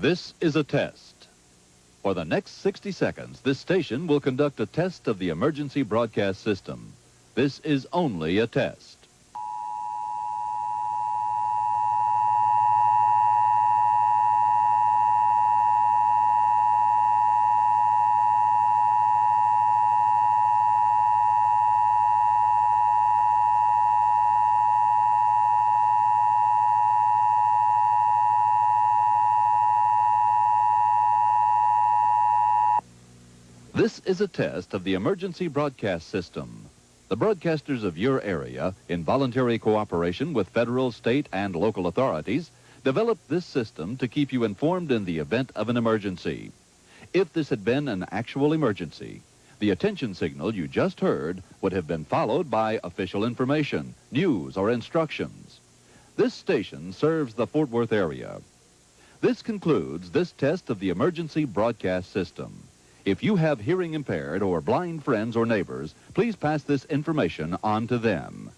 This is a test. For the next 60 seconds, this station will conduct a test of the emergency broadcast system. This is only a test. This is a test of the emergency broadcast system. The broadcasters of your area, in voluntary cooperation with federal, state, and local authorities, developed this system to keep you informed in the event of an emergency. If this had been an actual emergency, the attention signal you just heard would have been followed by official information, news, or instructions. This station serves the Fort Worth area. This concludes this test of the emergency broadcast system. If you have hearing impaired or blind friends or neighbors, please pass this information on to them.